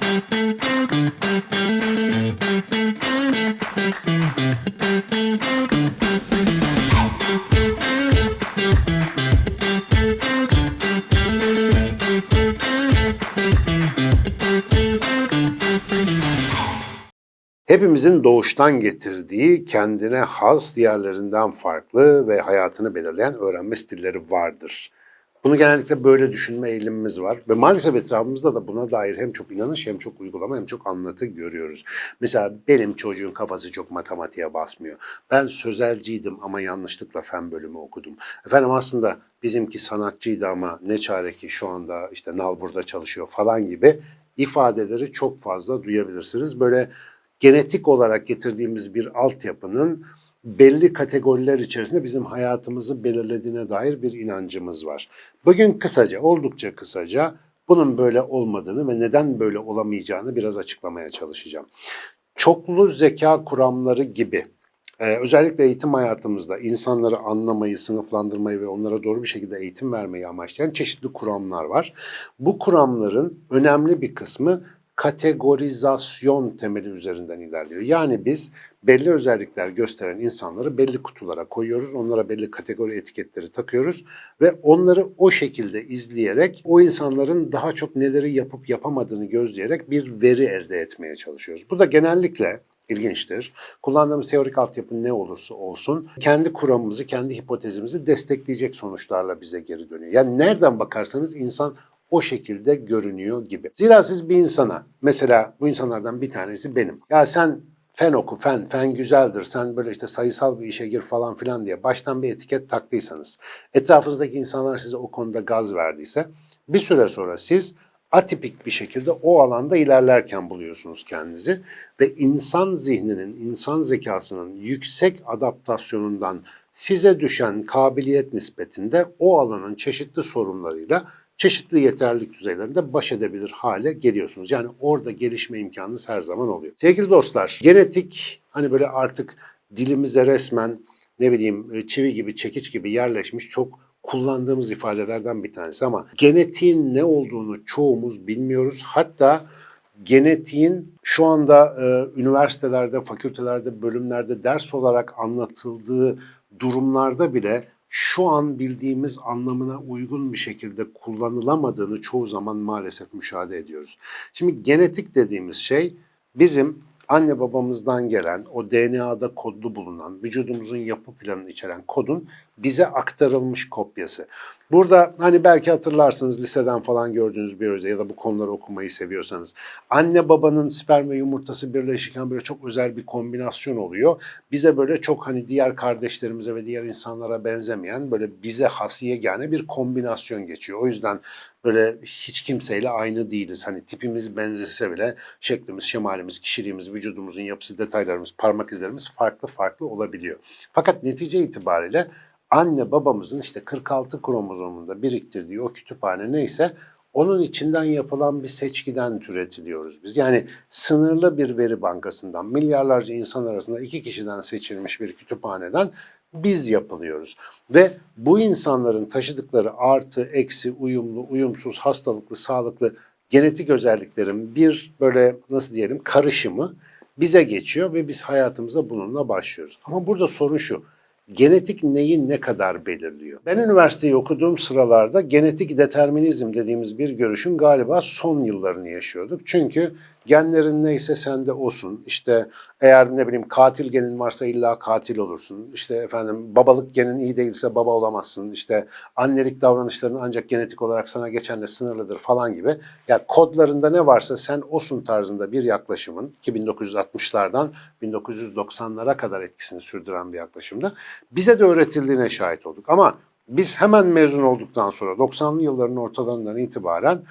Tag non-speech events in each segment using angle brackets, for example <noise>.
Thank you. Hepimizin doğuştan getirdiği kendine has, diğerlerinden farklı ve hayatını belirleyen öğrenme stilleri vardır. Bunu genellikle böyle düşünme eğilimimiz var ve maalesef etrafımızda da buna dair hem çok inanış hem çok uygulama hem çok anlatı görüyoruz. Mesela benim çocuğun kafası çok matematiğe basmıyor. Ben sözelciydim ama yanlışlıkla fen bölümü okudum. Efendim aslında bizimki sanatçıydı ama ne çare ki şu anda işte Nalbur'da çalışıyor falan gibi ifadeleri çok fazla duyabilirsiniz. Böyle genetik olarak getirdiğimiz bir altyapının belli kategoriler içerisinde bizim hayatımızı belirlediğine dair bir inancımız var. Bugün kısaca, oldukça kısaca bunun böyle olmadığını ve neden böyle olamayacağını biraz açıklamaya çalışacağım. Çoklu zeka kuramları gibi ee, özellikle eğitim hayatımızda insanları anlamayı, sınıflandırmayı ve onlara doğru bir şekilde eğitim vermeyi amaçlayan çeşitli kuramlar var. Bu kuramların önemli bir kısmı kategorizasyon temeli üzerinden ilerliyor. Yani biz belli özellikler gösteren insanları belli kutulara koyuyoruz. Onlara belli kategori etiketleri takıyoruz ve onları o şekilde izleyerek o insanların daha çok neleri yapıp yapamadığını gözleyerek bir veri elde etmeye çalışıyoruz. Bu da genellikle ilginçtir. Kullandığımız teorik altyapı ne olursa olsun kendi kuramımızı, kendi hipotezimizi destekleyecek sonuçlarla bize geri dönüyor. Yani nereden bakarsanız insan o şekilde görünüyor gibi. Zira siz bir insana, mesela bu insanlardan bir tanesi benim. Ya sen fen oku, fen, fen güzeldir, sen böyle işte sayısal bir işe gir falan filan diye baştan bir etiket taktıysanız, etrafınızdaki insanlar size o konuda gaz verdiyse, bir süre sonra siz atipik bir şekilde o alanda ilerlerken buluyorsunuz kendinizi ve insan zihninin, insan zekasının yüksek adaptasyonundan size düşen kabiliyet nispetinde o alanın çeşitli sorunlarıyla çeşitli yeterlilik düzeylerinde baş edebilir hale geliyorsunuz. Yani orada gelişme imkanınız her zaman oluyor. Sevgili dostlar, genetik hani böyle artık dilimize resmen ne bileyim e, çivi gibi, çekiç gibi yerleşmiş çok kullandığımız ifadelerden bir tanesi ama genetiğin ne olduğunu çoğumuz bilmiyoruz. Hatta genetiğin şu anda e, üniversitelerde, fakültelerde, bölümlerde ders olarak anlatıldığı durumlarda bile şu an bildiğimiz anlamına uygun bir şekilde kullanılamadığını çoğu zaman maalesef müşahede ediyoruz. Şimdi genetik dediğimiz şey bizim anne babamızdan gelen o DNA'da kodlu bulunan vücudumuzun yapı planını içeren kodun bize aktarılmış kopyası. Burada hani belki hatırlarsınız liseden falan gördüğünüz bir özel ya da bu konuları okumayı seviyorsanız. Anne babanın sperm ve yumurtası birleşirken böyle çok özel bir kombinasyon oluyor. Bize böyle çok hani diğer kardeşlerimize ve diğer insanlara benzemeyen böyle bize has yegane bir kombinasyon geçiyor. O yüzden böyle hiç kimseyle aynı değiliz. Hani tipimiz benzese bile şeklimiz, şemalimiz, kişiliğimiz, vücudumuzun yapısı, detaylarımız, parmak izlerimiz farklı farklı olabiliyor. Fakat netice itibariyle anne babamızın işte 46 kromozomunda biriktirdiği o kütüphane neyse onun içinden yapılan bir seçkiden türetiliyoruz biz. Yani sınırlı bir veri bankasından, milyarlarca insan arasında iki kişiden seçilmiş bir kütüphaneden biz yapılıyoruz. Ve bu insanların taşıdıkları artı, eksi, uyumlu, uyumsuz, hastalıklı, sağlıklı genetik özelliklerin bir böyle nasıl diyelim karışımı bize geçiyor ve biz hayatımıza bununla başlıyoruz. Ama burada sorun şu, genetik neyi ne kadar belirliyor? Ben üniversiteyi okuduğum sıralarda genetik determinizm dediğimiz bir görüşün galiba son yıllarını yaşıyorduk. Çünkü genlerin neyse sende olsun. İşte eğer ne bileyim katil genin varsa illa katil olursun. İşte efendim babalık genin iyi değilse baba olamazsın. İşte annelik davranışların ancak genetik olarak sana geçenle sınırlıdır falan gibi. Ya yani kodlarında ne varsa sen olsun tarzında bir yaklaşımın ki 1960'lardan 1990'lara kadar etkisini sürdüren bir yaklaşımda bize de öğretildiğine şahit olduk. Ama biz hemen mezun olduktan sonra 90'lı yılların ortalarından itibaren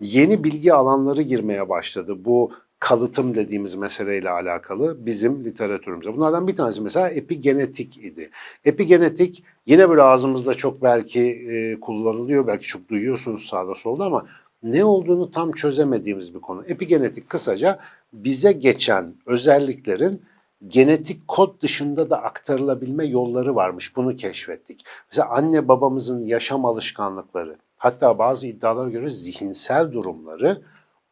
yeni bilgi alanları girmeye başladı. Bu kalıtım dediğimiz meseleyle alakalı bizim literatürümüze. Bunlardan bir tanesi mesela epigenetik idi. Epigenetik yine böyle ağzımızda çok belki e, kullanılıyor, belki çok duyuyorsunuz sağda solda ama ne olduğunu tam çözemediğimiz bir konu. Epigenetik kısaca bize geçen özelliklerin genetik kod dışında da aktarılabilme yolları varmış. Bunu keşfettik. Mesela anne babamızın yaşam alışkanlıkları, hatta bazı iddialara göre zihinsel durumları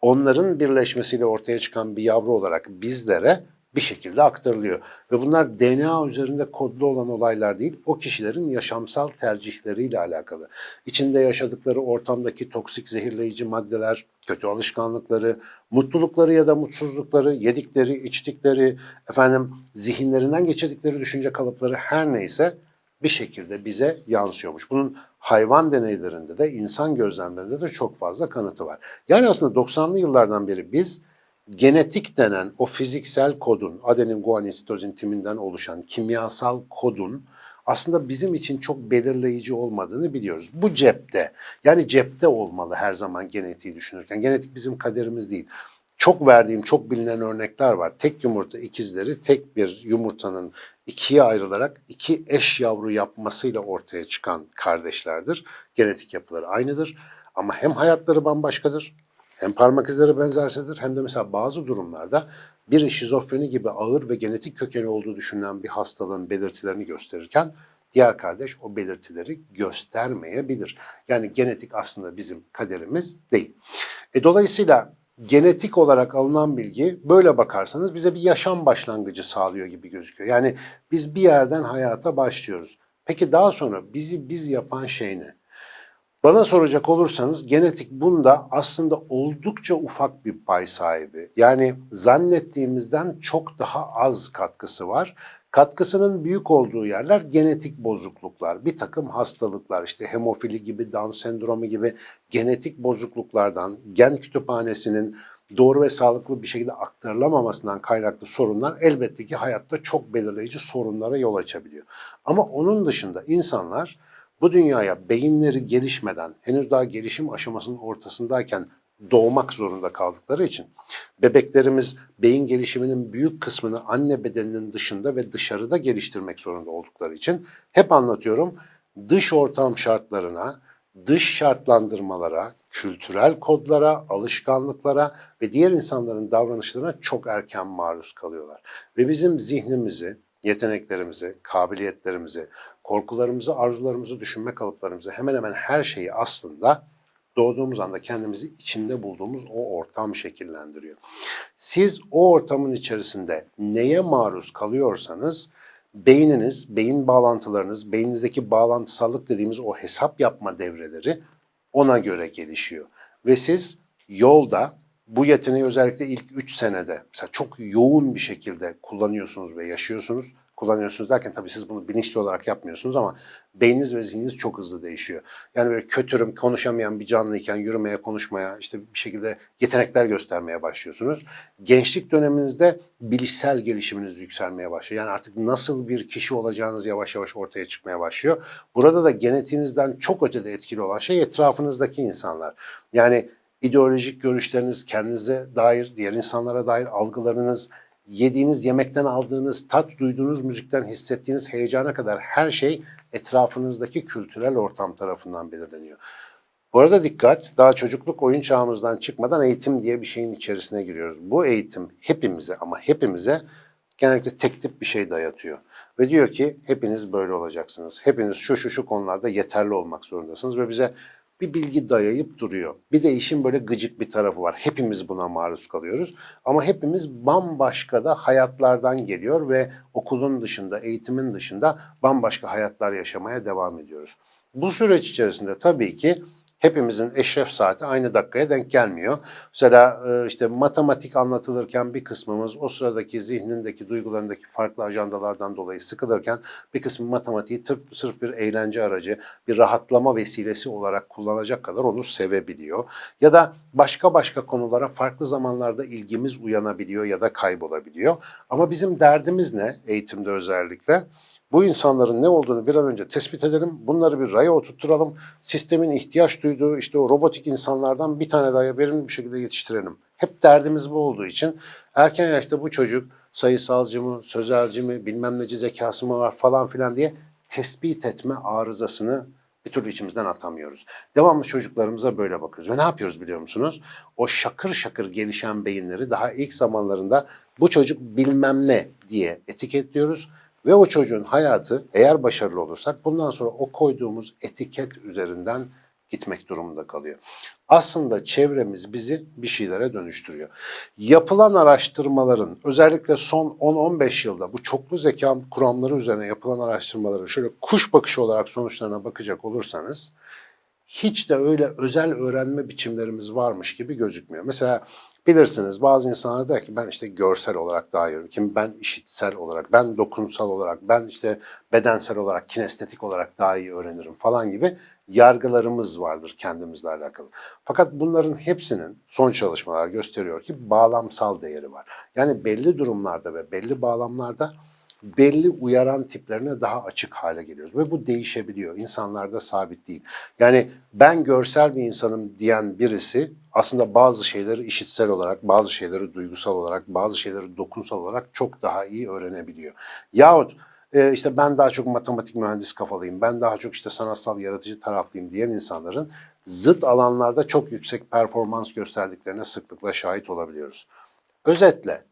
onların birleşmesiyle ortaya çıkan bir yavru olarak bizlere bir şekilde aktarılıyor. Ve bunlar DNA üzerinde kodlu olan olaylar değil, o kişilerin yaşamsal tercihleriyle alakalı. İçinde yaşadıkları ortamdaki toksik zehirleyici maddeler, kötü alışkanlıkları, mutlulukları ya da mutsuzlukları, yedikleri, içtikleri, efendim zihinlerinden geçirdikleri düşünce kalıpları her neyse bir şekilde bize yansıyormuş. Bunun hayvan deneylerinde de insan gözlemlerinde de çok fazla kanıtı var. Yani aslında 90'lı yıllardan beri biz genetik denen o fiziksel kodun, adenin, guanin, sitozin timinden oluşan kimyasal kodun aslında bizim için çok belirleyici olmadığını biliyoruz. Bu cepte, yani cepte olmalı her zaman genetiği düşünürken. Genetik bizim kaderimiz değil. Çok verdiğim, çok bilinen örnekler var. Tek yumurta ikizleri tek bir yumurtanın ikiye ayrılarak iki eş yavru yapmasıyla ortaya çıkan kardeşlerdir. Genetik yapıları aynıdır ama hem hayatları bambaşkadır hem parmak izleri benzersizdir hem de mesela bazı durumlarda bir şizofreni gibi ağır ve genetik kökeni olduğu düşünülen bir hastalığın belirtilerini gösterirken diğer kardeş o belirtileri göstermeyebilir. Yani genetik aslında bizim kaderimiz değil. E, dolayısıyla genetik olarak alınan bilgi böyle bakarsanız bize bir yaşam başlangıcı sağlıyor gibi gözüküyor. Yani biz bir yerden hayata başlıyoruz. Peki daha sonra bizi biz yapan şey ne? Bana soracak olursanız genetik bunda aslında oldukça ufak bir pay sahibi. Yani zannettiğimizden çok daha az katkısı var. Katkısının büyük olduğu yerler genetik bozukluklar, bir takım hastalıklar, işte hemofili gibi, Down sendromu gibi genetik bozukluklardan, gen kütüphanesinin doğru ve sağlıklı bir şekilde aktarılamamasından kaynaklı sorunlar elbette ki hayatta çok belirleyici sorunlara yol açabiliyor. Ama onun dışında insanlar bu dünyaya beyinleri gelişmeden, henüz daha gelişim aşamasının ortasındayken doğmak zorunda kaldıkları için bebeklerimiz beyin gelişiminin büyük kısmını anne bedeninin dışında ve dışarıda geliştirmek zorunda oldukları için hep anlatıyorum dış ortam şartlarına, dış şartlandırmalara, kültürel kodlara, alışkanlıklara ve diğer insanların davranışlarına çok erken maruz kalıyorlar. Ve bizim zihnimizi, yeteneklerimizi, kabiliyetlerimizi, korkularımızı, arzularımızı, düşünme kalıplarımızı hemen hemen her şeyi aslında doğduğumuz anda kendimizi içinde bulduğumuz o ortam şekillendiriyor. Siz o ortamın içerisinde neye maruz kalıyorsanız beyniniz, beyin bağlantılarınız, beyninizdeki bağlantısallık dediğimiz o hesap yapma devreleri ona göre gelişiyor. Ve siz yolda bu yeteneği özellikle ilk 3 senede mesela çok yoğun bir şekilde kullanıyorsunuz ve yaşıyorsunuz kullanıyorsunuz derken tabii siz bunu bilinçli olarak yapmıyorsunuz ama beyniniz ve zihniniz çok hızlı değişiyor. Yani böyle kötürüm, konuşamayan bir canlıyken yürümeye, konuşmaya, işte bir şekilde yetenekler göstermeye başlıyorsunuz. Gençlik döneminizde bilişsel gelişiminiz yükselmeye başlıyor. Yani artık nasıl bir kişi olacağınız yavaş yavaş ortaya çıkmaya başlıyor. Burada da genetiğinizden çok ötede etkili olan şey etrafınızdaki insanlar. Yani ideolojik görüşleriniz, kendinize dair, diğer insanlara dair algılarınız, yediğiniz yemekten aldığınız tat, duyduğunuz müzikten hissettiğiniz heyecana kadar her şey etrafınızdaki kültürel ortam tarafından belirleniyor. Bu arada dikkat, daha çocukluk oyun çağımızdan çıkmadan eğitim diye bir şeyin içerisine giriyoruz. Bu eğitim hepimize ama hepimize genellikle tek tip bir şey dayatıyor. Ve diyor ki hepiniz böyle olacaksınız. Hepiniz şu şu şu konularda yeterli olmak zorundasınız ve bize bir bilgi dayayıp duruyor. Bir de işin böyle gıcık bir tarafı var. Hepimiz buna maruz kalıyoruz. Ama hepimiz bambaşka da hayatlardan geliyor ve okulun dışında, eğitimin dışında bambaşka hayatlar yaşamaya devam ediyoruz. Bu süreç içerisinde tabii ki hepimizin eşref saati aynı dakikaya denk gelmiyor. Mesela e, işte matematik anlatılırken bir kısmımız o sıradaki zihnindeki, duygularındaki farklı ajandalardan dolayı sıkılırken bir kısmı matematiği tırp, sırf bir eğlence aracı, bir rahatlama vesilesi olarak kullanacak kadar onu sevebiliyor. Ya da başka başka konulara farklı zamanlarda ilgimiz uyanabiliyor ya da kaybolabiliyor. Ama bizim derdimiz ne eğitimde özellikle? Bu insanların ne olduğunu bir an önce tespit edelim. Bunları bir raya oturtturalım. Sistemin ihtiyaç duyduğu işte o robotik insanlardan bir tane daha verimli bir şekilde yetiştirelim. Hep derdimiz bu olduğu için erken yaşta bu çocuk sayısalcı mı, sözelci mi, bilmem neci zekası mı var falan filan diye tespit etme arızasını bir türlü içimizden atamıyoruz. Devamlı çocuklarımıza böyle bakıyoruz. Ve ne yapıyoruz biliyor musunuz? O şakır şakır gelişen beyinleri daha ilk zamanlarında bu çocuk bilmem ne diye etiketliyoruz. Ve o çocuğun hayatı eğer başarılı olursak bundan sonra o koyduğumuz etiket üzerinden gitmek durumunda kalıyor. Aslında çevremiz bizi bir şeylere dönüştürüyor. Yapılan araştırmaların özellikle son 10-15 yılda bu çoklu zeka kuramları üzerine yapılan araştırmaların şöyle kuş bakışı olarak sonuçlarına bakacak olursanız hiç de öyle özel öğrenme biçimlerimiz varmış gibi gözükmüyor. Mesela bilirsiniz bazı insanlar der ki ben işte görsel olarak daha iyi. Kim ben işitsel olarak, ben dokunsal olarak, ben işte bedensel olarak, kinestetik olarak daha iyi öğrenirim falan gibi yargılarımız vardır kendimizle alakalı. Fakat bunların hepsinin son çalışmalar gösteriyor ki bağlamsal değeri var. Yani belli durumlarda ve belli bağlamlarda belli uyaran tiplerine daha açık hale geliyoruz. Ve bu değişebiliyor. İnsanlarda sabit değil. Yani ben görsel bir insanım diyen birisi aslında bazı şeyleri işitsel olarak, bazı şeyleri duygusal olarak, bazı şeyleri dokunsal olarak çok daha iyi öğrenebiliyor. Yahut e, işte ben daha çok matematik mühendis kafalıyım, ben daha çok işte sanatsal yaratıcı taraflıyım diyen insanların zıt alanlarda çok yüksek performans gösterdiklerine sıklıkla şahit olabiliyoruz. Özetle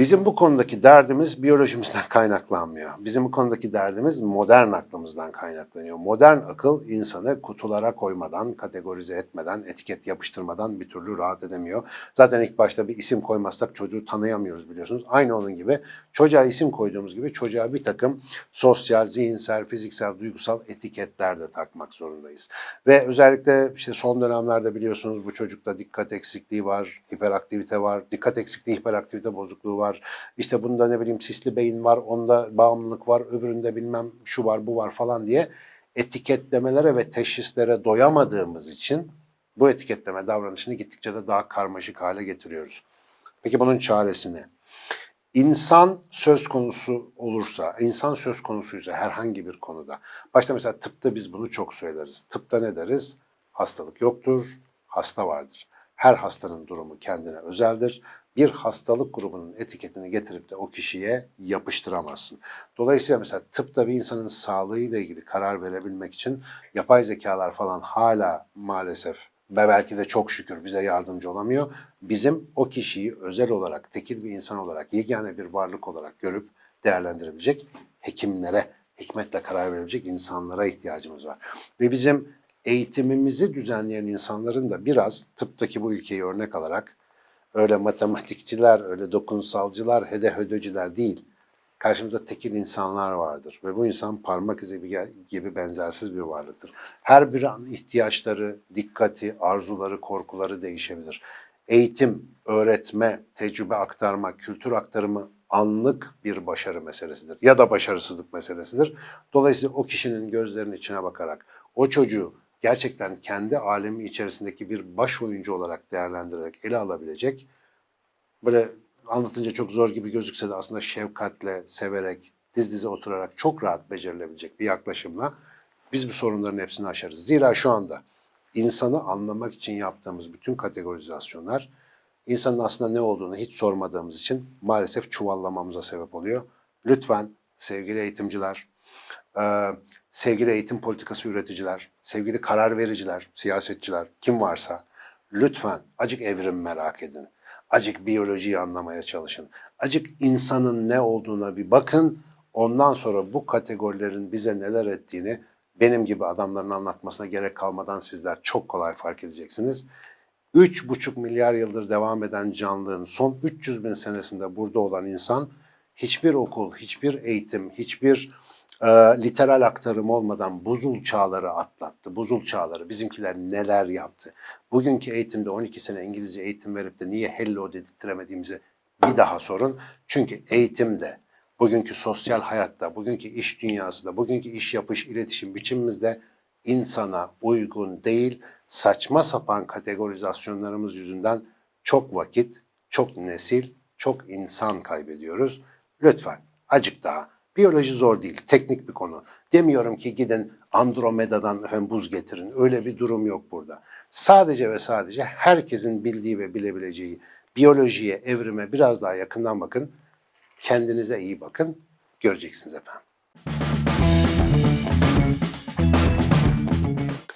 Bizim bu konudaki derdimiz biyolojimizden <laughs> kaynaklanmıyor. Bizim bu konudaki derdimiz modern aklımızdan kaynaklanıyor. Modern akıl insanı kutulara koymadan, kategorize etmeden, etiket yapıştırmadan bir türlü rahat edemiyor. Zaten ilk başta bir isim koymazsak çocuğu tanıyamıyoruz biliyorsunuz. Aynı onun gibi çocuğa isim koyduğumuz gibi çocuğa bir takım sosyal, zihinsel, fiziksel, duygusal etiketler de takmak zorundayız. Ve özellikle işte son dönemlerde biliyorsunuz bu çocukta dikkat eksikliği var, hiperaktivite var, dikkat eksikliği, hiperaktivite bozukluğu var var. İşte bunda ne bileyim sisli beyin var, onda bağımlılık var, öbüründe bilmem şu var, bu var falan diye etiketlemelere ve teşhislere doyamadığımız için bu etiketleme davranışını gittikçe de daha karmaşık hale getiriyoruz. Peki bunun çaresi ne? İnsan söz konusu olursa, insan söz konusuysa herhangi bir konuda, başta mesela tıpta biz bunu çok söyleriz. Tıpta ne deriz? Hastalık yoktur, hasta vardır. Her hastanın durumu kendine özeldir bir hastalık grubunun etiketini getirip de o kişiye yapıştıramazsın. Dolayısıyla mesela tıpta bir insanın sağlığıyla ilgili karar verebilmek için yapay zekalar falan hala maalesef ve belki de çok şükür bize yardımcı olamıyor. Bizim o kişiyi özel olarak, tekil bir insan olarak, yegane bir varlık olarak görüp değerlendirebilecek hekimlere, hikmetle karar verebilecek insanlara ihtiyacımız var. Ve bizim eğitimimizi düzenleyen insanların da biraz tıptaki bu ülkeyi örnek alarak öyle matematikçiler, öyle dokunsalcılar, hedehödöcüler değil. Karşımızda tekil insanlar vardır ve bu insan parmak izi gibi benzersiz bir varlıktır. Her bir an ihtiyaçları, dikkati, arzuları, korkuları değişebilir. Eğitim, öğretme, tecrübe aktarma, kültür aktarımı anlık bir başarı meselesidir ya da başarısızlık meselesidir. Dolayısıyla o kişinin gözlerinin içine bakarak o çocuğu gerçekten kendi alemi içerisindeki bir baş oyuncu olarak değerlendirerek ele alabilecek, böyle anlatınca çok zor gibi gözükse de aslında şefkatle, severek, diz dize oturarak çok rahat becerilebilecek bir yaklaşımla biz bu sorunların hepsini aşarız. Zira şu anda insanı anlamak için yaptığımız bütün kategorizasyonlar insanın aslında ne olduğunu hiç sormadığımız için maalesef çuvallamamıza sebep oluyor. Lütfen sevgili eğitimciler, sevgili eğitim politikası üreticiler, sevgili karar vericiler, siyasetçiler, kim varsa lütfen acık evrim merak edin. Acık biyolojiyi anlamaya çalışın. Acık insanın ne olduğuna bir bakın. Ondan sonra bu kategorilerin bize neler ettiğini benim gibi adamların anlatmasına gerek kalmadan sizler çok kolay fark edeceksiniz. 3,5 milyar yıldır devam eden canlığın son 300 bin senesinde burada olan insan hiçbir okul, hiçbir eğitim, hiçbir e, literal aktarım olmadan buzul çağları atlattı. Buzul çağları bizimkiler neler yaptı. Bugünkü eğitimde 12 sene İngilizce eğitim verip de niye hello dedirttiremediğimizi bir daha sorun. Çünkü eğitimde, bugünkü sosyal hayatta, bugünkü iş dünyasında, bugünkü iş yapış, iletişim biçimimizde insana uygun değil, saçma sapan kategorizasyonlarımız yüzünden çok vakit, çok nesil, çok insan kaybediyoruz. Lütfen acık daha Biyoloji zor değil, teknik bir konu. Demiyorum ki gidin Andromeda'dan efendim buz getirin. Öyle bir durum yok burada. Sadece ve sadece herkesin bildiği ve bilebileceği biyolojiye, evrime biraz daha yakından bakın. Kendinize iyi bakın. Göreceksiniz efendim.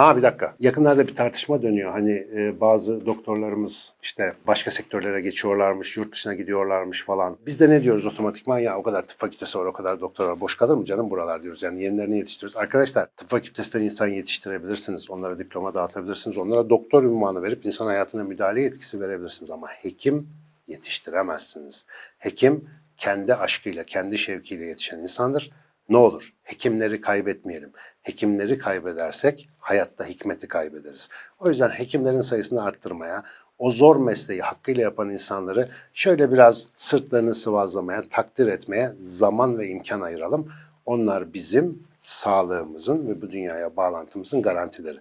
Aa bir dakika. Yakınlarda bir tartışma dönüyor. Hani e, bazı doktorlarımız işte başka sektörlere geçiyorlarmış, yurt dışına gidiyorlarmış falan. Biz de ne diyoruz otomatikman? Ya o kadar tıp fakültesi var, o kadar doktor var. Boş kalır mı canım buralar diyoruz. Yani yenilerini yetiştiriyoruz. Arkadaşlar tıp fakültesinden insan yetiştirebilirsiniz. Onlara diploma dağıtabilirsiniz. Onlara doktor ünvanı verip insan hayatına müdahale yetkisi verebilirsiniz. Ama hekim yetiştiremezsiniz. Hekim kendi aşkıyla, kendi şevkiyle yetişen insandır. Ne olur hekimleri kaybetmeyelim. Hekimleri kaybedersek hayatta hikmeti kaybederiz. O yüzden hekimlerin sayısını arttırmaya, o zor mesleği hakkıyla yapan insanları şöyle biraz sırtlarını sıvazlamaya, takdir etmeye zaman ve imkan ayıralım. Onlar bizim sağlığımızın ve bu dünyaya bağlantımızın garantileri.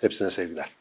Hepsine sevgiler.